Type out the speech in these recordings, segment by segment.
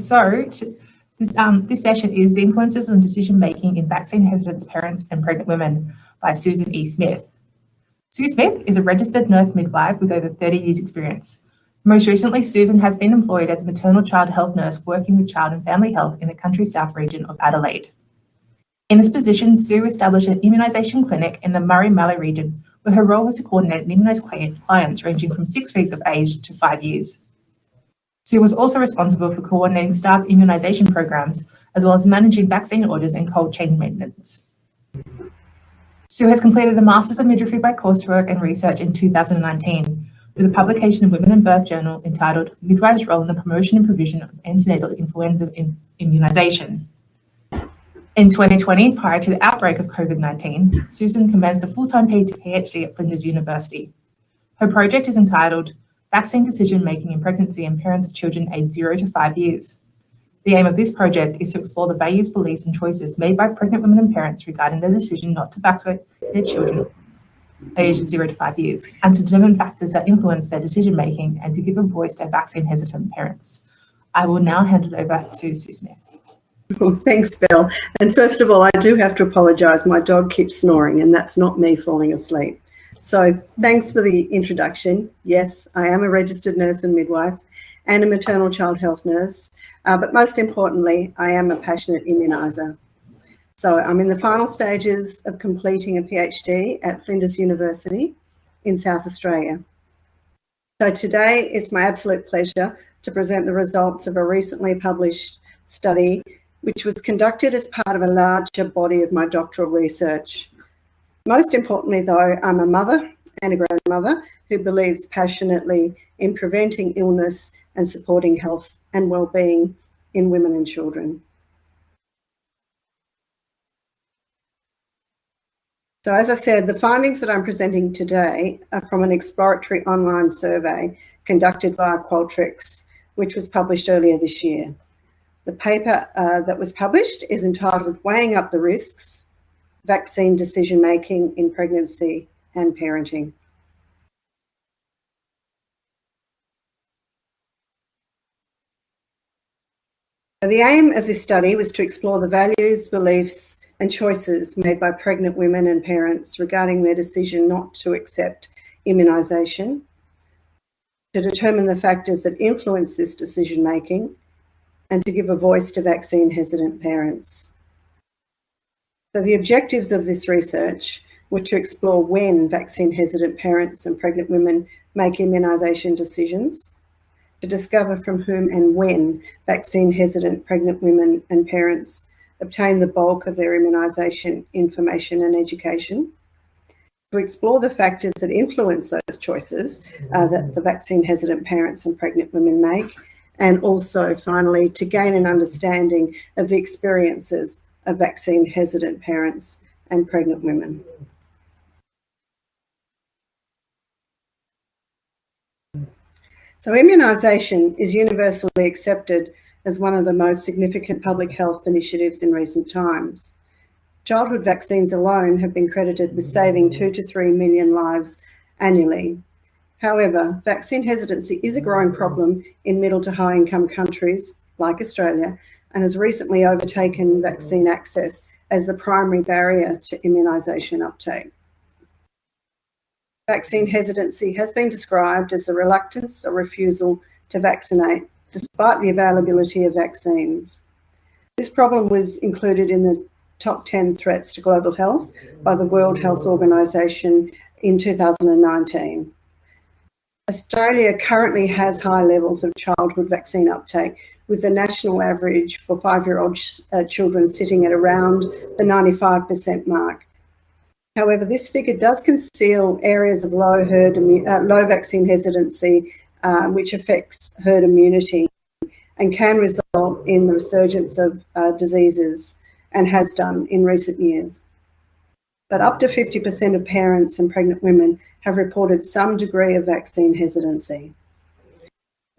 So this, um, this session is the influences on decision making in vaccine hesitant parents and pregnant women by Susan E. Smith. Sue Smith is a registered nurse midwife with over 30 years experience. Most recently, Susan has been employed as a maternal child health nurse working with child and family health in the country south region of Adelaide. In this position, Sue established an immunisation clinic in the Murray-Mallee region where her role was to coordinate and immunise clients ranging from six weeks of age to five years. Sue was also responsible for coordinating staff immunisation programs, as well as managing vaccine orders and cold chain maintenance. Sue has completed a Masters of Midwifery by coursework and research in 2019 with a publication of Women and Birth Journal entitled Midwives' Role in the Promotion and Provision of Antenatal Influenza Immunisation. In 2020, prior to the outbreak of COVID-19, Susan commenced a full-time PhD at Flinders University. Her project is entitled vaccine decision making in pregnancy and parents of children aged 0 to 5 years. The aim of this project is to explore the values, beliefs and choices made by pregnant women and parents regarding their decision not to vaccinate their children aged 0 to 5 years and to determine factors that influence their decision making and to give a voice to vaccine hesitant parents. I will now hand it over to Sue Smith. Well, thanks, Bill. And first of all, I do have to apologise. My dog keeps snoring and that's not me falling asleep. So thanks for the introduction. Yes, I am a registered nurse and midwife and a maternal child health nurse. Uh, but most importantly, I am a passionate immuniser. So I'm in the final stages of completing a PhD at Flinders University in South Australia. So today it's my absolute pleasure to present the results of a recently published study which was conducted as part of a larger body of my doctoral research. Most importantly, though, I'm a mother and a grandmother who believes passionately in preventing illness and supporting health and well-being in women and children. So as I said, the findings that I'm presenting today are from an exploratory online survey conducted by Qualtrics, which was published earlier this year. The paper uh, that was published is entitled Weighing Up the Risks, vaccine decision making in pregnancy and parenting. The aim of this study was to explore the values, beliefs and choices made by pregnant women and parents regarding their decision not to accept immunisation, to determine the factors that influence this decision making and to give a voice to vaccine hesitant parents. So the objectives of this research were to explore when vaccine hesitant parents and pregnant women make immunisation decisions, to discover from whom and when vaccine hesitant pregnant women and parents obtain the bulk of their immunisation information and education, to explore the factors that influence those choices uh, that the vaccine hesitant parents and pregnant women make, and also finally to gain an understanding of the experiences of vaccine hesitant parents and pregnant women. So immunisation is universally accepted as one of the most significant public health initiatives in recent times. Childhood vaccines alone have been credited with saving two to three million lives annually. However, vaccine hesitancy is a growing problem in middle to high income countries like Australia and has recently overtaken vaccine access as the primary barrier to immunisation uptake. Vaccine hesitancy has been described as the reluctance or refusal to vaccinate despite the availability of vaccines. This problem was included in the top 10 threats to global health by the World Health Organization in 2019. Australia currently has high levels of childhood vaccine uptake, with the national average for five-year-old uh, children sitting at around the 95% mark. However, this figure does conceal areas of low herd uh, low vaccine hesitancy, uh, which affects herd immunity and can result in the resurgence of uh, diseases and has done in recent years. But up to 50% of parents and pregnant women have reported some degree of vaccine hesitancy.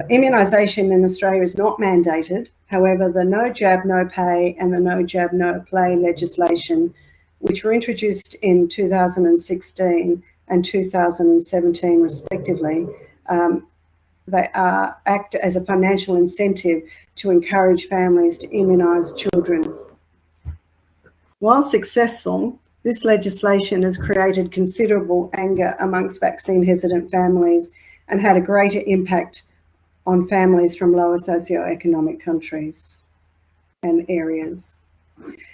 Immunisation in Australia is not mandated. However, the No Jab, No Pay and the No Jab, No Play legislation, which were introduced in 2016 and 2017 respectively, um, they are, act as a financial incentive to encourage families to immunise children. While successful, this legislation has created considerable anger amongst vaccine hesitant families and had a greater impact on families from lower socioeconomic countries and areas.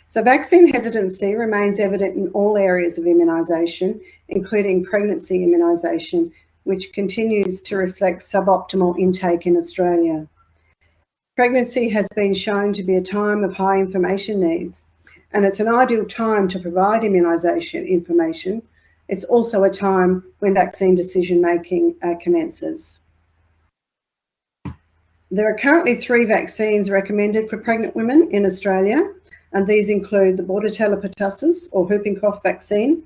So vaccine hesitancy remains evident in all areas of immunisation, including pregnancy immunisation, which continues to reflect suboptimal intake in Australia. Pregnancy has been shown to be a time of high information needs, and it's an ideal time to provide immunisation information. It's also a time when vaccine decision making uh, commences. There are currently three vaccines recommended for pregnant women in Australia, and these include the Bordetella pertussis or whooping cough vaccine,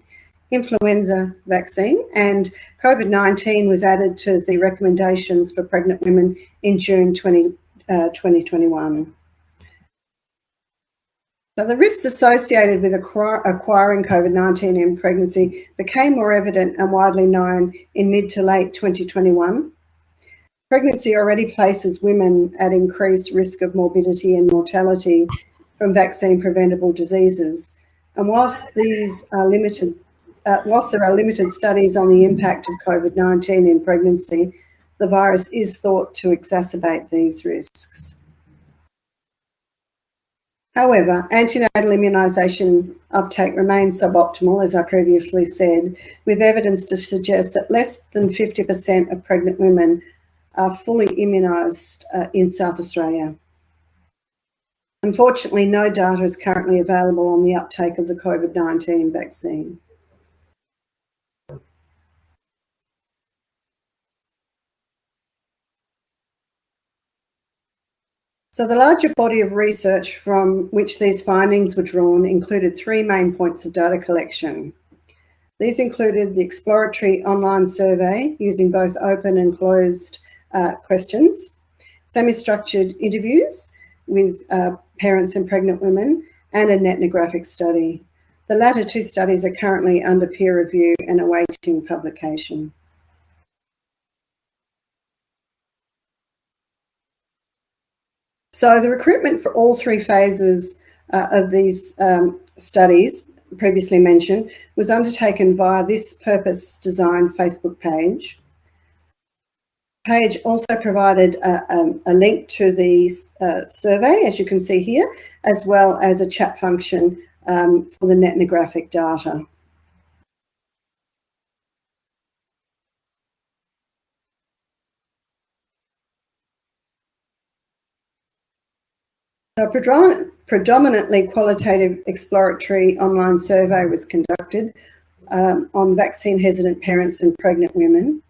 influenza vaccine, and COVID-19 was added to the recommendations for pregnant women in June 20, uh, 2021. So the risks associated with acquiring COVID-19 in pregnancy became more evident and widely known in mid to late 2021. Pregnancy already places women at increased risk of morbidity and mortality from vaccine preventable diseases. And whilst these are limited, uh, whilst there are limited studies on the impact of COVID-19 in pregnancy, the virus is thought to exacerbate these risks. However, antenatal immunisation uptake remains suboptimal, as I previously said, with evidence to suggest that less than 50% of pregnant women are fully immunised uh, in South Australia. Unfortunately, no data is currently available on the uptake of the COVID-19 vaccine. So the larger body of research from which these findings were drawn included three main points of data collection. These included the exploratory online survey using both open and closed uh, questions, semi-structured interviews with uh, parents and pregnant women, and an ethnographic study. The latter two studies are currently under peer review and awaiting publication. So the recruitment for all three phases uh, of these um, studies previously mentioned was undertaken via this purpose design Facebook page. Page also provided a, a link to the uh, survey, as you can see here, as well as a chat function um, for the netnographic data. A predominantly qualitative exploratory online survey was conducted um, on vaccine hesitant parents and pregnant women.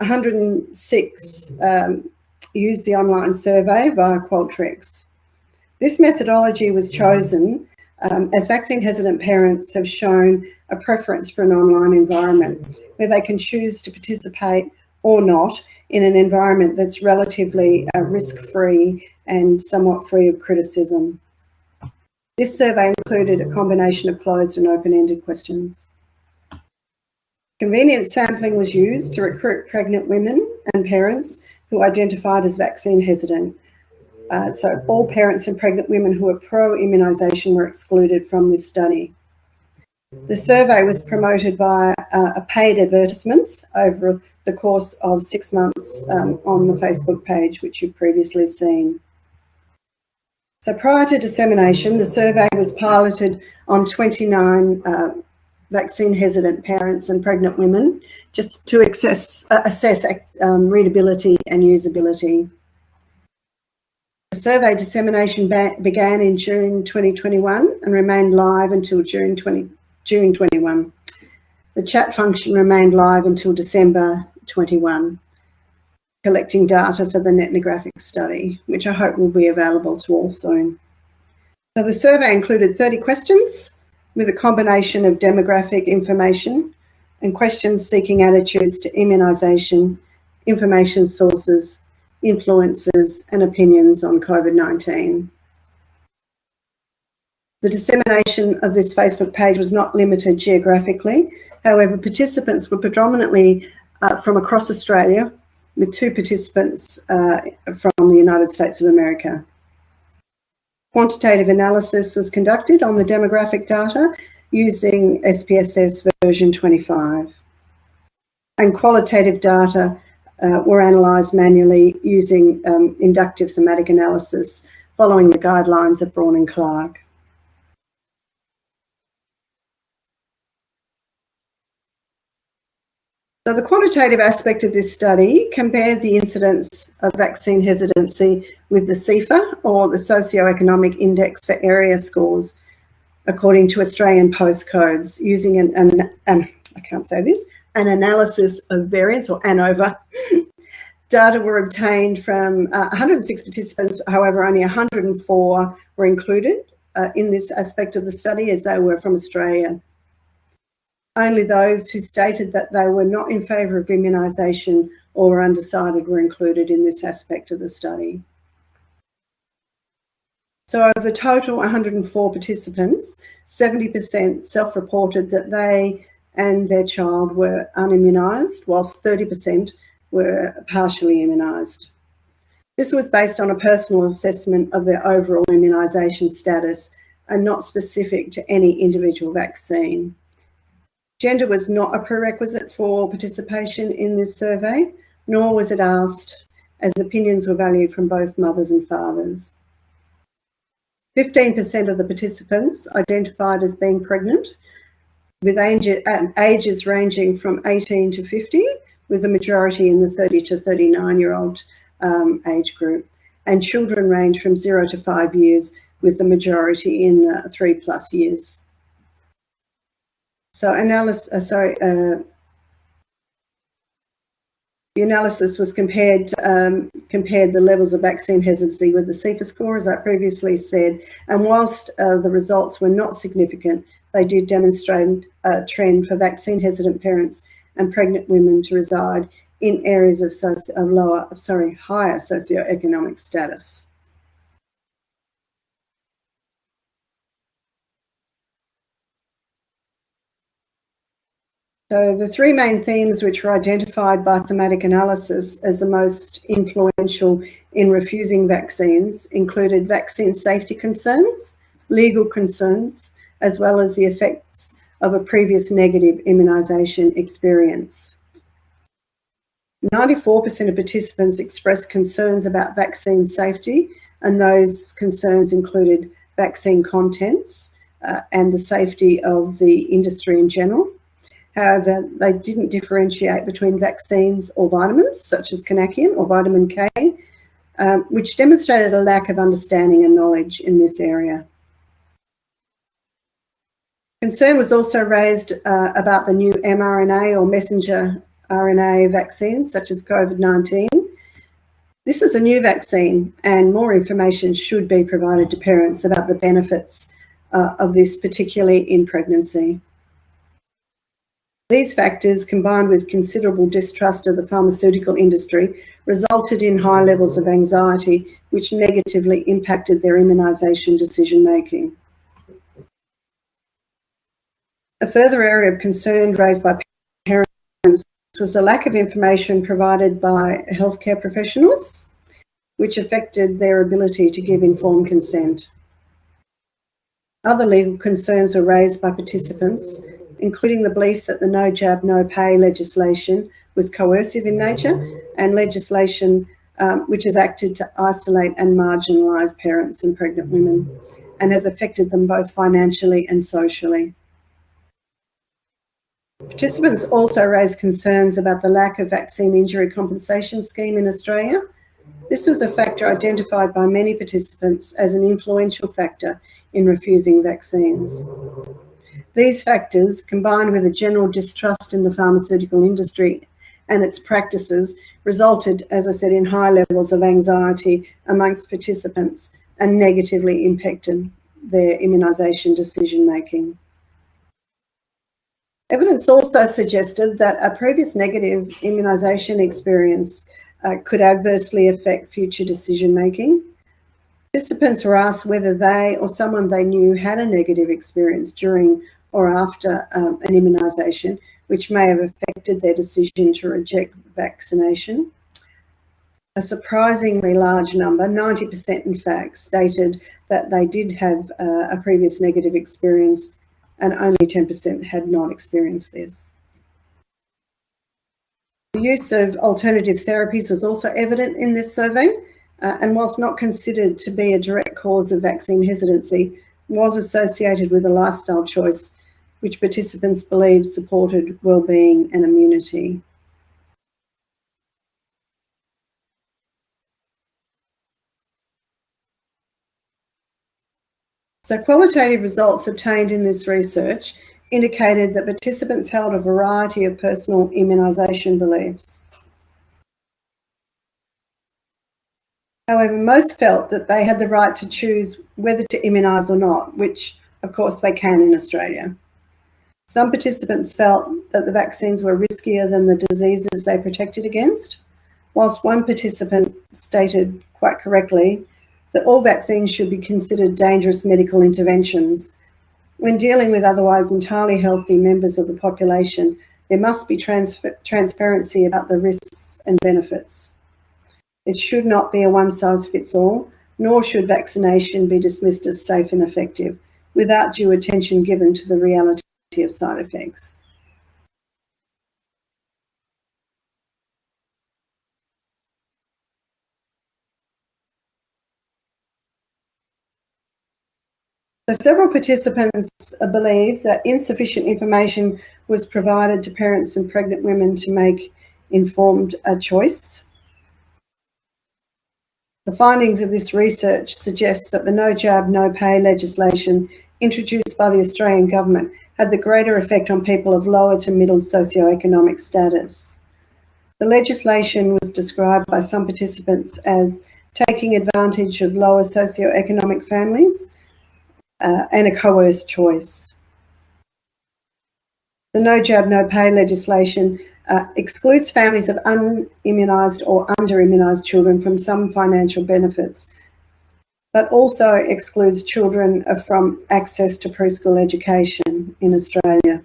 106 um, used the online survey via Qualtrics. This methodology was chosen um, as vaccine hesitant parents have shown a preference for an online environment where they can choose to participate or not in an environment that's relatively uh, risk-free and somewhat free of criticism. This survey included a combination of closed and open-ended questions. Convenience sampling was used to recruit pregnant women and parents who identified as vaccine hesitant. Uh, so all parents and pregnant women who were pro-immunisation were excluded from this study. The survey was promoted via uh, paid advertisements over the course of six months um, on the Facebook page, which you've previously seen. So prior to dissemination, the survey was piloted on 29 uh, vaccine hesitant parents and pregnant women, just to access, uh, assess um, readability and usability. The survey dissemination began in June 2021 and remained live until June 20, June 21. The chat function remained live until December 21, collecting data for the netnographic study, which I hope will be available to all soon. So the survey included 30 questions with a combination of demographic information and questions seeking attitudes to immunisation, information sources, influences and opinions on COVID-19. The dissemination of this Facebook page was not limited geographically. However, participants were predominantly uh, from across Australia with two participants uh, from the United States of America. Quantitative analysis was conducted on the demographic data using SPSS version 25. And qualitative data uh, were analysed manually using um, inductive thematic analysis following the guidelines of Braun and Clarke. So the quantitative aspect of this study compared the incidence of vaccine hesitancy with the SEIFA or the Socioeconomic Index for Area Scores according to Australian postcodes using an, an, I can't say this, an analysis of variance or ANOVA. Data were obtained from uh, 106 participants, however, only 104 were included uh, in this aspect of the study as they were from Australia. Only those who stated that they were not in favour of immunisation or undecided were included in this aspect of the study. So of the total 104 participants, 70% self-reported that they and their child were unimmunised, whilst 30% were partially immunised. This was based on a personal assessment of their overall immunisation status and not specific to any individual vaccine. Gender was not a prerequisite for participation in this survey, nor was it asked as opinions were valued from both mothers and fathers. 15% of the participants identified as being pregnant, with uh, ages ranging from 18 to 50, with the majority in the 30 to 39 year old um, age group. And children range from zero to five years, with the majority in uh, three plus years. So analysis, uh, sorry, uh, the analysis was compared um, compared the levels of vaccine hesitancy with the SEIFA score, as I previously said, and whilst uh, the results were not significant, they did demonstrate a trend for vaccine hesitant parents and pregnant women to reside in areas of, socio of lower, sorry, higher socioeconomic status. So the three main themes which were identified by thematic analysis as the most influential in refusing vaccines included vaccine safety concerns, legal concerns, as well as the effects of a previous negative immunisation experience. 94% of participants expressed concerns about vaccine safety and those concerns included vaccine contents uh, and the safety of the industry in general. However, they didn't differentiate between vaccines or vitamins, such as Konakion or vitamin K, um, which demonstrated a lack of understanding and knowledge in this area. Concern was also raised uh, about the new mRNA or messenger RNA vaccines, such as COVID-19. This is a new vaccine and more information should be provided to parents about the benefits uh, of this, particularly in pregnancy. These factors, combined with considerable distrust of the pharmaceutical industry, resulted in high levels of anxiety, which negatively impacted their immunisation decision making. A further area of concern raised by parents was the lack of information provided by healthcare professionals, which affected their ability to give informed consent. Other legal concerns were raised by participants, including the belief that the no jab, no pay legislation was coercive in nature and legislation um, which has acted to isolate and marginalise parents and pregnant women and has affected them both financially and socially. Participants also raised concerns about the lack of vaccine injury compensation scheme in Australia. This was a factor identified by many participants as an influential factor in refusing vaccines. These factors, combined with a general distrust in the pharmaceutical industry and its practices, resulted, as I said, in high levels of anxiety amongst participants and negatively impacted their immunisation decision making. Evidence also suggested that a previous negative immunisation experience uh, could adversely affect future decision making. Participants were asked whether they or someone they knew had a negative experience during or after um, an immunisation, which may have affected their decision to reject vaccination. a surprisingly large number, 90% in fact, stated that they did have uh, a previous negative experience and only 10% had not experienced this. The use of alternative therapies was also evident in this survey uh, and whilst not considered to be a direct cause of vaccine hesitancy, was associated with a lifestyle choice which participants believed supported well-being and immunity. So qualitative results obtained in this research indicated that participants held a variety of personal immunisation beliefs. However, most felt that they had the right to choose whether to immunise or not, which of course they can in Australia. Some participants felt that the vaccines were riskier than the diseases they protected against, whilst one participant stated quite correctly that all vaccines should be considered dangerous medical interventions. When dealing with otherwise entirely healthy members of the population, there must be trans transparency about the risks and benefits. It should not be a one size fits all, nor should vaccination be dismissed as safe and effective without due attention given to the reality of side effects. So several participants believe that insufficient information was provided to parents and pregnant women to make informed a choice. The findings of this research suggest that the no jab, no pay legislation introduced by the Australian government had the greater effect on people of lower to middle socioeconomic status. The legislation was described by some participants as taking advantage of lower socioeconomic families uh, and a coerced choice. The no jab, no pay legislation uh, excludes families of unimmunised or under-immunised children from some financial benefits, but also excludes children from access to preschool education in Australia.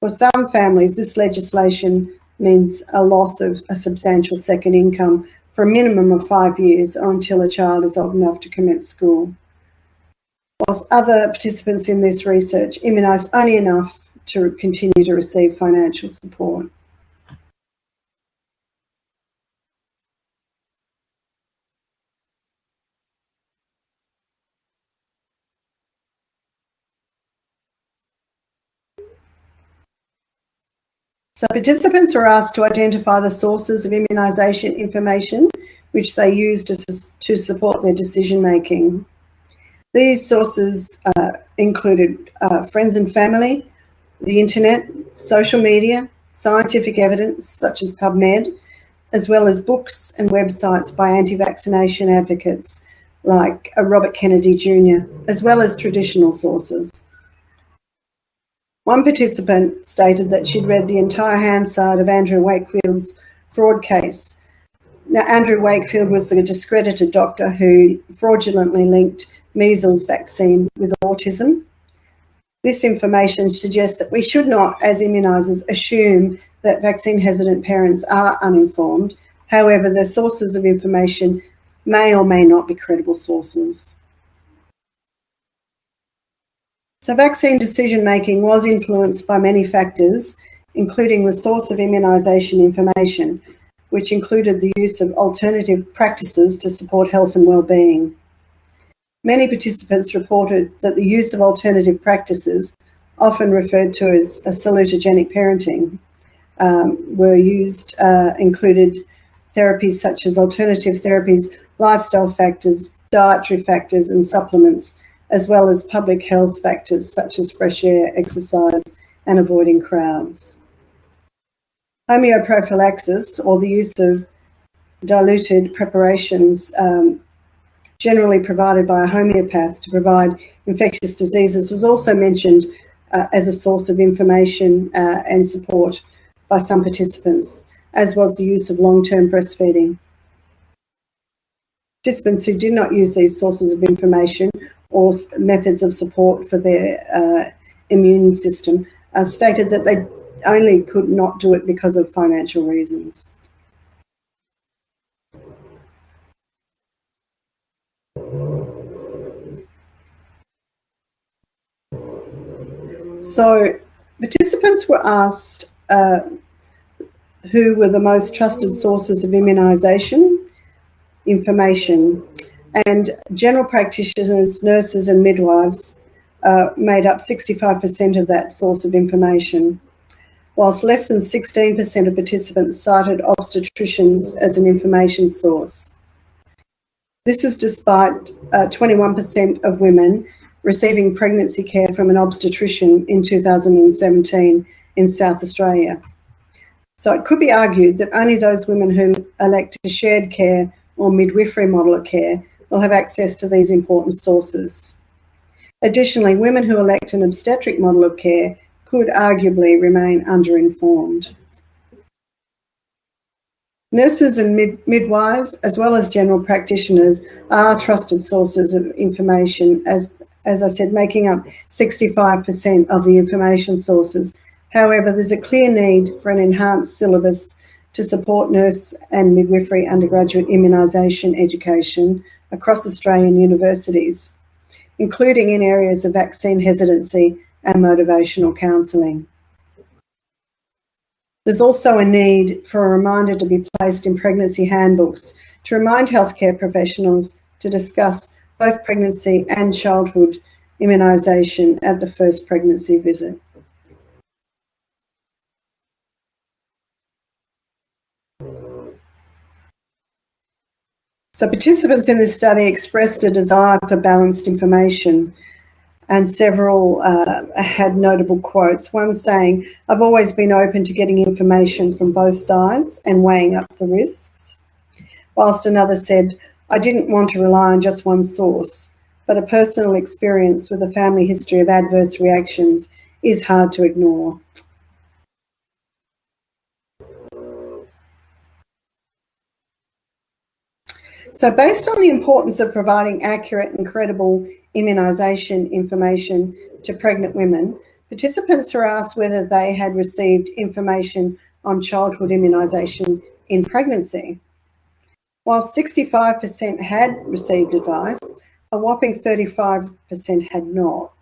For some families, this legislation means a loss of a substantial second income for a minimum of five years or until a child is old enough to commence school whilst other participants in this research immunised only enough to continue to receive financial support. So participants were asked to identify the sources of immunisation information which they used to, to support their decision making. These sources uh, included uh, friends and family, the internet, social media, scientific evidence such as PubMed, as well as books and websites by anti-vaccination advocates like uh, Robert Kennedy Jr., as well as traditional sources. One participant stated that she'd read the entire Hansard of Andrew Wakefield's fraud case. Now, Andrew Wakefield was the discredited doctor who fraudulently linked measles vaccine with autism. This information suggests that we should not, as immunisers, assume that vaccine hesitant parents are uninformed. However, the sources of information may or may not be credible sources. So vaccine decision making was influenced by many factors, including the source of immunisation information, which included the use of alternative practices to support health and well-being. Many participants reported that the use of alternative practices, often referred to as a salutogenic parenting, um, were used, uh, included therapies such as alternative therapies, lifestyle factors, dietary factors and supplements, as well as public health factors such as fresh air, exercise and avoiding crowds. Homeoprophylaxis, or the use of diluted preparations um, generally provided by a homeopath to provide infectious diseases was also mentioned uh, as a source of information uh, and support by some participants, as was the use of long-term breastfeeding. Participants who did not use these sources of information or methods of support for their uh, immune system uh, stated that they only could not do it because of financial reasons. So participants were asked uh, who were the most trusted sources of immunisation information and general practitioners, nurses and midwives uh, made up 65% of that source of information, whilst less than 16% of participants cited obstetricians as an information source. This is despite 21% uh, of women receiving pregnancy care from an obstetrician in 2017 in South Australia. So it could be argued that only those women who elect a shared care or midwifery model of care will have access to these important sources. Additionally, women who elect an obstetric model of care could arguably remain underinformed. Nurses and mid midwives, as well as general practitioners, are trusted sources of information, as, as I said, making up 65% of the information sources. However, there's a clear need for an enhanced syllabus to support nurse and midwifery undergraduate immunisation education across Australian universities including in areas of vaccine hesitancy and motivational counselling. There's also a need for a reminder to be placed in pregnancy handbooks to remind healthcare professionals to discuss both pregnancy and childhood immunisation at the first pregnancy visit. So participants in this study expressed a desire for balanced information and several uh, had notable quotes. One saying, I've always been open to getting information from both sides and weighing up the risks. Whilst another said, I didn't want to rely on just one source, but a personal experience with a family history of adverse reactions is hard to ignore. So based on the importance of providing accurate and credible immunisation information to pregnant women, participants are asked whether they had received information on childhood immunisation in pregnancy. While 65% had received advice, a whopping 35% had not.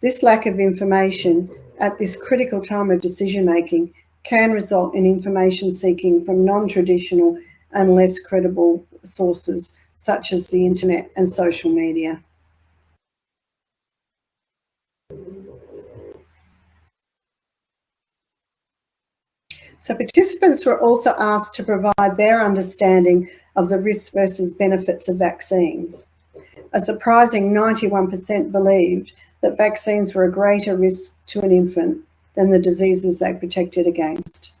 This lack of information at this critical time of decision making can result in information seeking from non-traditional and less credible sources such as the internet and social media. So participants were also asked to provide their understanding of the risks versus benefits of vaccines. A surprising 91% believed that vaccines were a greater risk to an infant than the diseases they protected against.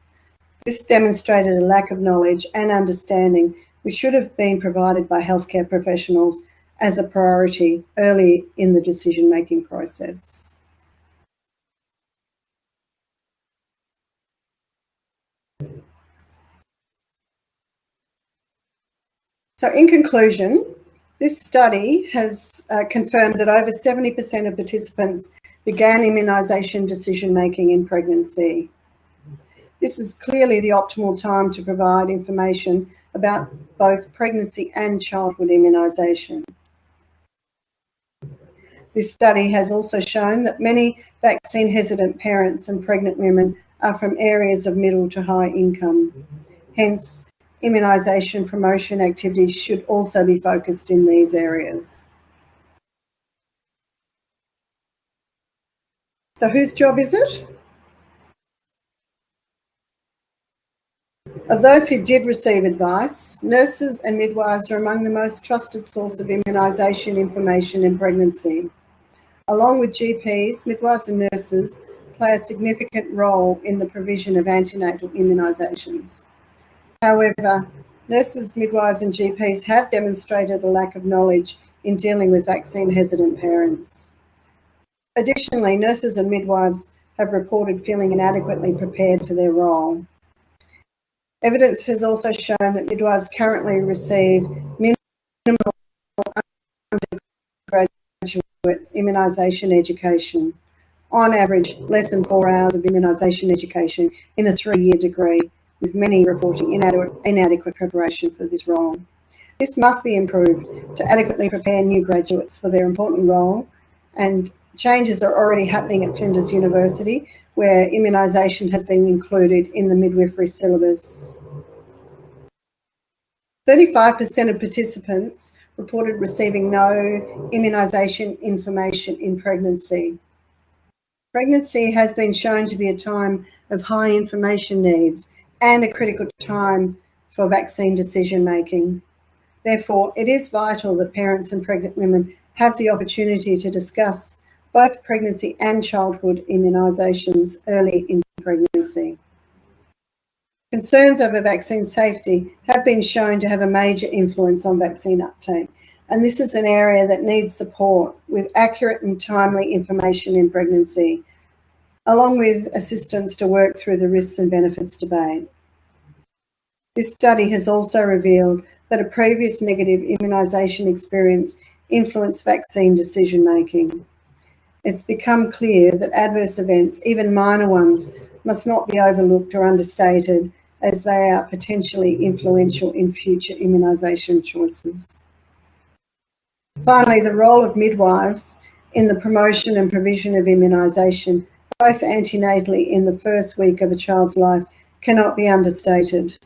This demonstrated a lack of knowledge and understanding which should have been provided by healthcare professionals as a priority early in the decision-making process. So in conclusion, this study has uh, confirmed that over 70% of participants began immunisation decision-making in pregnancy. This is clearly the optimal time to provide information about both pregnancy and childhood immunisation. This study has also shown that many vaccine hesitant parents and pregnant women are from areas of middle to high income. Hence, immunisation promotion activities should also be focused in these areas. So whose job is it? Of those who did receive advice, nurses and midwives are among the most trusted source of immunisation information in pregnancy. Along with GPs, midwives and nurses play a significant role in the provision of antenatal immunisations. However, nurses, midwives and GPs have demonstrated a lack of knowledge in dealing with vaccine hesitant parents. Additionally, nurses and midwives have reported feeling inadequately prepared for their role. Evidence has also shown that midwives currently receive minimal undergraduate immunisation education. On average, less than four hours of immunisation education in a three-year degree, with many reporting inadequate, inadequate preparation for this role. This must be improved to adequately prepare new graduates for their important role and changes are already happening at Flinders University, where immunisation has been included in the midwifery syllabus. 35% of participants reported receiving no immunisation information in pregnancy. Pregnancy has been shown to be a time of high information needs and a critical time for vaccine decision making. Therefore, it is vital that parents and pregnant women have the opportunity to discuss both pregnancy and childhood immunisations early in pregnancy. Concerns over vaccine safety have been shown to have a major influence on vaccine uptake, and this is an area that needs support with accurate and timely information in pregnancy, along with assistance to work through the risks and benefits debate. This study has also revealed that a previous negative immunisation experience influenced vaccine decision making. It's become clear that adverse events, even minor ones, must not be overlooked or understated as they are potentially influential in future immunisation choices. Finally, the role of midwives in the promotion and provision of immunisation, both antenatally in the first week of a child's life, cannot be understated.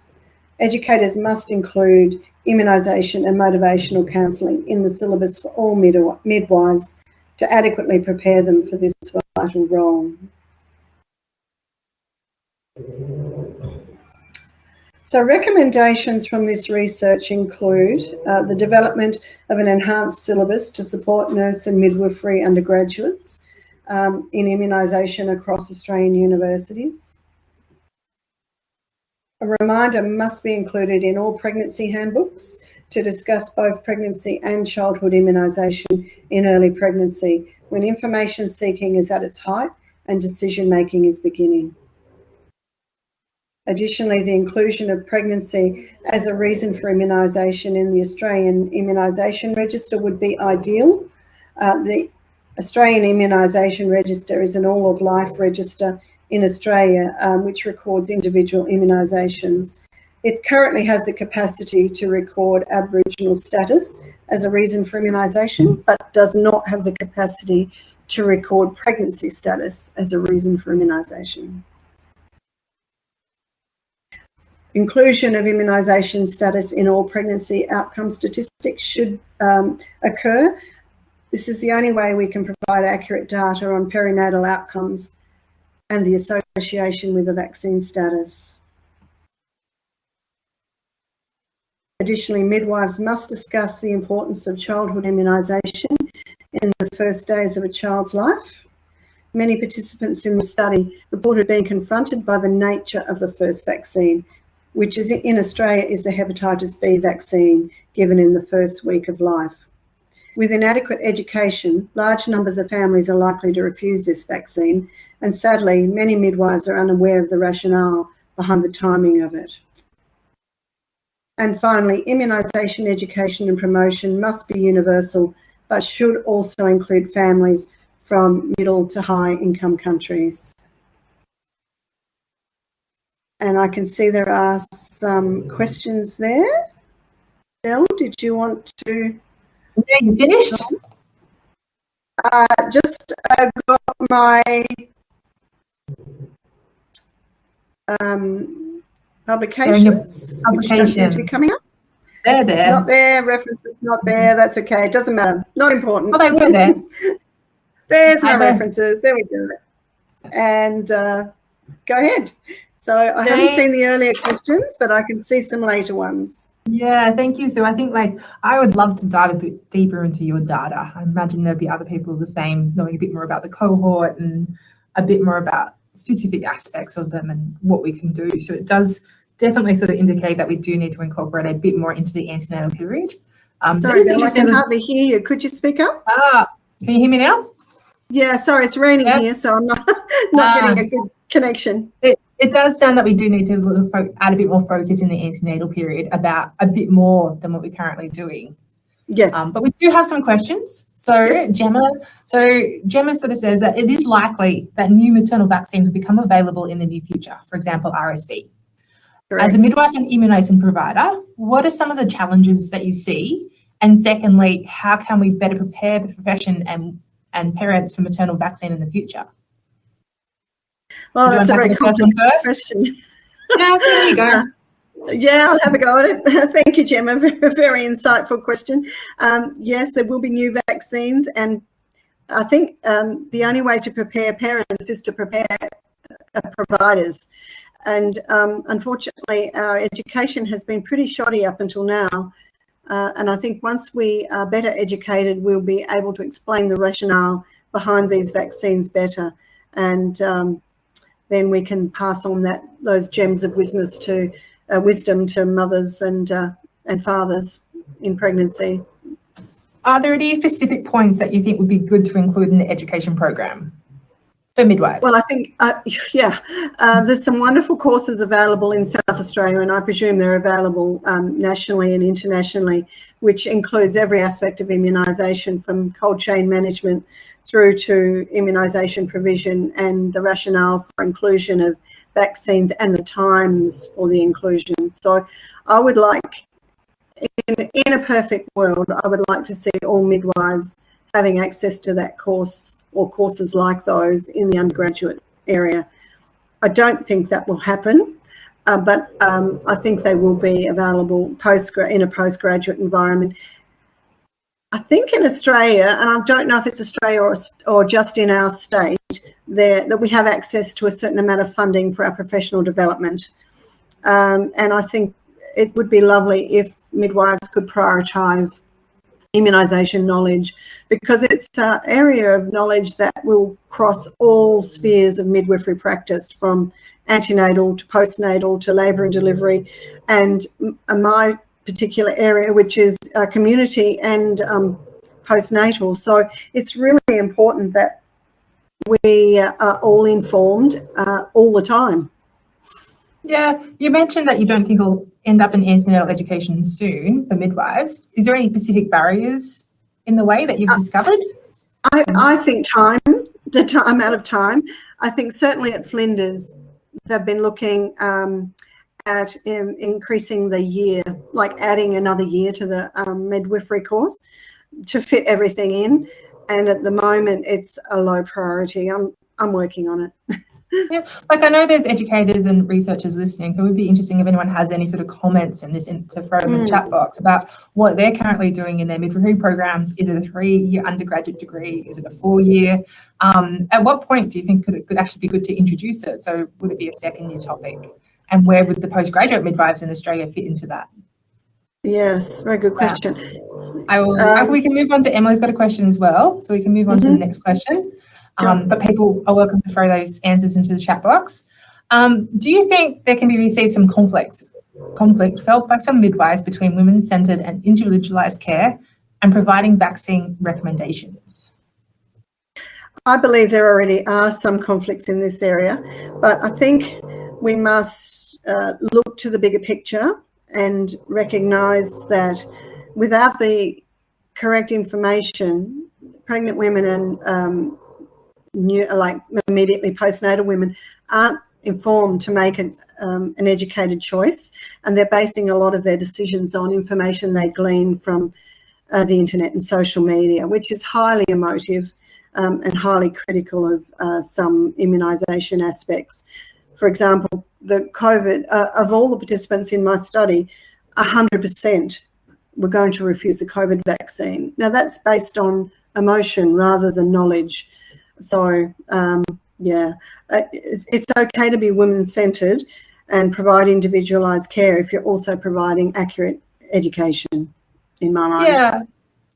Educators must include immunisation and motivational counselling in the syllabus for all midwives to adequately prepare them for this vital role. So recommendations from this research include uh, the development of an enhanced syllabus to support nurse and midwifery undergraduates um, in immunisation across Australian universities. A reminder must be included in all pregnancy handbooks to discuss both pregnancy and childhood immunisation in early pregnancy when information seeking is at its height and decision making is beginning. Additionally, the inclusion of pregnancy as a reason for immunisation in the Australian Immunisation Register would be ideal. Uh, the Australian Immunisation Register is an all-of-life register in Australia, um, which records individual immunisations. It currently has the capacity to record Aboriginal status as a reason for immunisation, but does not have the capacity to record pregnancy status as a reason for immunisation. Inclusion of immunisation status in all pregnancy outcome statistics should um, occur. This is the only way we can provide accurate data on perinatal outcomes and the association with the vaccine status. Additionally, midwives must discuss the importance of childhood immunisation in the first days of a child's life. Many participants in the study reported being confronted by the nature of the first vaccine, which is in Australia is the hepatitis B vaccine given in the first week of life. With inadequate education, large numbers of families are likely to refuse this vaccine, and sadly, many midwives are unaware of the rationale behind the timing of it. And finally, immunisation education and promotion must be universal, but should also include families from middle to high income countries. And I can see there are some questions there. Bill, did you want to? Yeah, you finished? Uh, just uh, got my um, publications. Publication. coming up. They're there. Not there. References not there. That's okay. It doesn't matter. Not important. Oh, they were there. There's my references. There we go. And uh, go ahead. So I haven't seen the earlier questions, but I can see some later ones. Yeah, thank you. So I think like I would love to dive a bit deeper into your data. I imagine there'd be other people the same, knowing a bit more about the cohort and a bit more about specific aspects of them and what we can do. So it does definitely sort of indicate that we do need to incorporate a bit more into the antenatal period. Um, sorry, Bill, I can hardly hear you. Could you speak up? Ah, can you hear me now? Yeah, sorry, it's raining yep. here, so I'm not, not getting a good connection. It, it does sound that we do need to add a bit more focus in the antenatal period about a bit more than what we're currently doing. Yes. Um, but we do have some questions. So yes. Gemma, so Gemma sort of says that it is likely that new maternal vaccines will become available in the near future, for example, RSV. Correct. As a midwife and immunisation provider, what are some of the challenges that you see? And secondly, how can we better prepare the profession and and parents for maternal vaccine in the future? Well, that's a very tackle the first one complex question. Yeah, so there you go. Yeah, I'll have a go at it. Thank you, Gemma. Very, very insightful question. Um, yes, there will be new vaccines, and I think um, the only way to prepare parents is to prepare uh, providers. And um, unfortunately, our education has been pretty shoddy up until now. Uh, and I think once we are better educated, we'll be able to explain the rationale behind these vaccines better. And um, then we can pass on that those gems of wisdom to uh, wisdom to mothers and uh, and fathers in pregnancy. Are there any specific points that you think would be good to include in the education program for midwives? Well, I think, uh, yeah, uh, there's some wonderful courses available in South Australia, and I presume they're available um, nationally and internationally, which includes every aspect of immunisation from cold chain management through to immunisation provision and the rationale for inclusion of vaccines and the times for the inclusion. So I would like, in, in a perfect world, I would like to see all midwives having access to that course or courses like those in the undergraduate area. I don't think that will happen, uh, but um, I think they will be available post in a postgraduate environment. I think in Australia, and I don't know if it's Australia or, or just in our state, there that we have access to a certain amount of funding for our professional development. Um, and I think it would be lovely if midwives could prioritise immunisation knowledge because it's an area of knowledge that will cross all spheres of midwifery practice from antenatal to postnatal to labour and delivery and my particular area which is uh, community and um, postnatal so it's really important that we are all informed uh, all the time yeah, you mentioned that you don't think it'll end up in antenatal education soon for midwives. Is there any specific barriers in the way that you've uh, discovered? I, I think time, the time, amount of time. I think certainly at Flinders, they've been looking um, at um, increasing the year, like adding another year to the um, midwifery course to fit everything in. And at the moment, it's a low priority. I'm I'm working on it. Yeah, like I know there's educators and researchers listening, so it would be interesting if anyone has any sort of comments in this in, to throw them mm. in the chat box about what they're currently doing in their midwifery programs. Is it a three-year undergraduate degree? Is it a four-year? Um, at what point do you think could it could actually be good to introduce it? So would it be a second-year topic? And where would the postgraduate midwives in Australia fit into that? Yes, very good question. I will. Um, we can move on to Emily's got a question as well, so we can move on mm -hmm. to the mm-hmm. next question. Um, but people are welcome to throw those answers into the chat box. Um, do you think there can be received some conflicts, conflict felt by some midwives between women-centred and individualised care and providing vaccine recommendations? I believe there already are some conflicts in this area, but I think we must uh, look to the bigger picture and recognise that without the correct information, pregnant women and um, new, like immediately postnatal women aren't informed to make an, um, an educated choice and they're basing a lot of their decisions on information they glean from uh, the internet and social media, which is highly emotive um, and highly critical of uh, some immunisation aspects. For example, the COVID, uh, of all the participants in my study, 100% were going to refuse the COVID vaccine. Now that's based on emotion rather than knowledge. So um, yeah, uh, it's, it's okay to be women-centred and provide individualised care if you're also providing accurate education, in my mind. Yeah,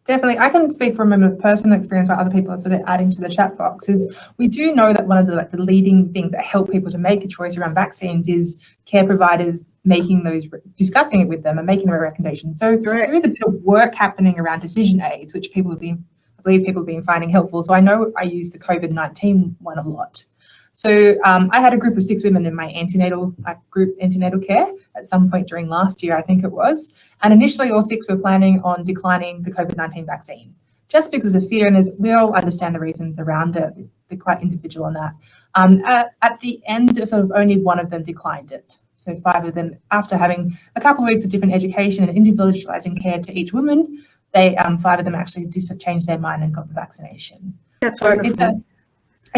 definitely. I can speak from a personal experience where other people are sort of adding to the chat box is we do know that one of the, like, the leading things that help people to make a choice around vaccines is care providers making those, discussing it with them and making the recommendations. So Correct. there is a bit of work happening around decision aids, which people have been I believe people have been finding helpful. So I know I use the COVID-19 one a lot. So um, I had a group of six women in my antenatal like group antenatal care at some point during last year, I think it was. And initially all six were planning on declining the COVID-19 vaccine just because of fear. And there's, we all understand the reasons around it. They're quite individual on that. Um, at, at the end, sort of only one of them declined it. So five of them, after having a couple of weeks of different education and individualizing care to each woman, they um, five of them actually changed their mind and got the vaccination. That's So wonderful.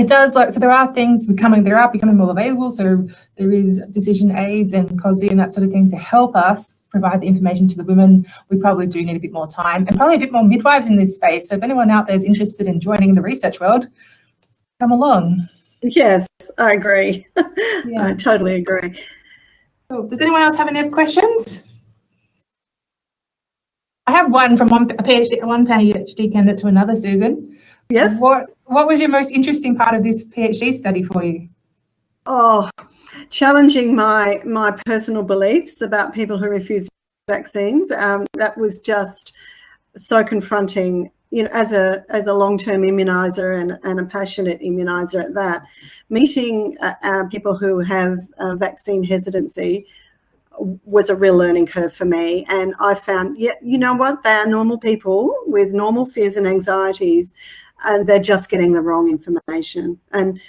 It does like so there are things becoming there are becoming more available. So there is decision aids and COSI and that sort of thing to help us provide the information to the women. We probably do need a bit more time and probably a bit more midwives in this space. So if anyone out there is interested in joining the research world, come along. Yes, I agree. I totally agree. Cool. Does anyone else have any questions? I have one from one PhD, one PhD candidate to another, Susan. Yes. What What was your most interesting part of this PhD study for you? Oh, challenging my my personal beliefs about people who refuse vaccines. Um, that was just so confronting. You know, as a as a long term immunizer and, and a passionate immunizer at that, meeting uh, uh, people who have uh, vaccine hesitancy was a real learning curve for me. And I found, yeah, you know what? They are normal people with normal fears and anxieties, and they're just getting the wrong information. And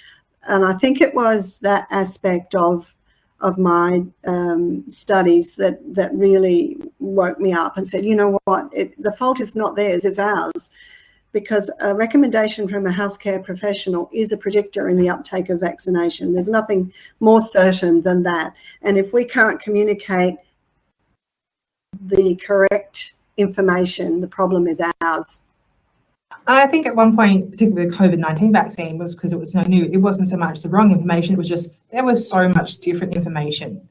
and I think it was that aspect of of my um, studies that that really woke me up and said, you know what, it, the fault is not theirs, it's ours, because a recommendation from a healthcare professional is a predictor in the uptake of vaccination. There's nothing more certain than that, and if we can't communicate the correct information, the problem is ours. I think at one point, particularly the COVID 19 vaccine, was because it was so new. It wasn't so much the wrong information, it was just there was so much different information.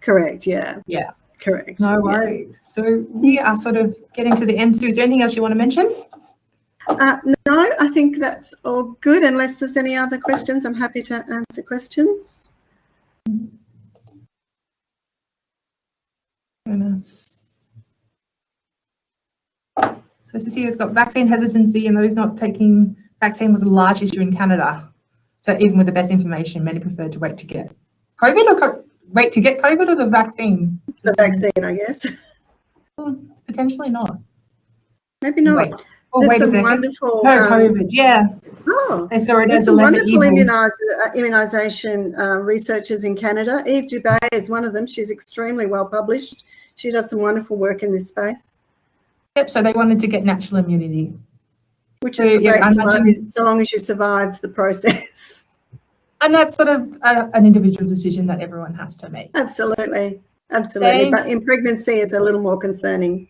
Correct. Yeah. Yeah. Correct. No yeah. worries. So we are sort of getting to the end. Sue, is there anything else you want to mention? Uh, no, I think that's all good. Unless there's any other questions, I'm happy to answer questions. Goodness. So Cecilia's got vaccine hesitancy and those not taking vaccine was a large issue in Canada. So even with the best information, many preferred to wait to get COVID or co- wait to get COVID or the vaccine? The vaccine, I guess. Hmm, Potentially not. Maybe not. Wait. Oh, There's wait a some second. wonderful. No, um, COVID. Yeah, oh, they saw it there's as a some wonderful uh, immunisation uh, researchers in Canada. Eve Dubé is one of them. She's extremely well published. She does some wonderful work in this space, Yep. So they wanted to get natural immunity. which So, is yeah, great I so long, imagine- as, so long as you survive the process. And that's sort of a, an individual decision that everyone has to make. Absolutely. Absolutely. But in pregnancy, it's a little more concerning.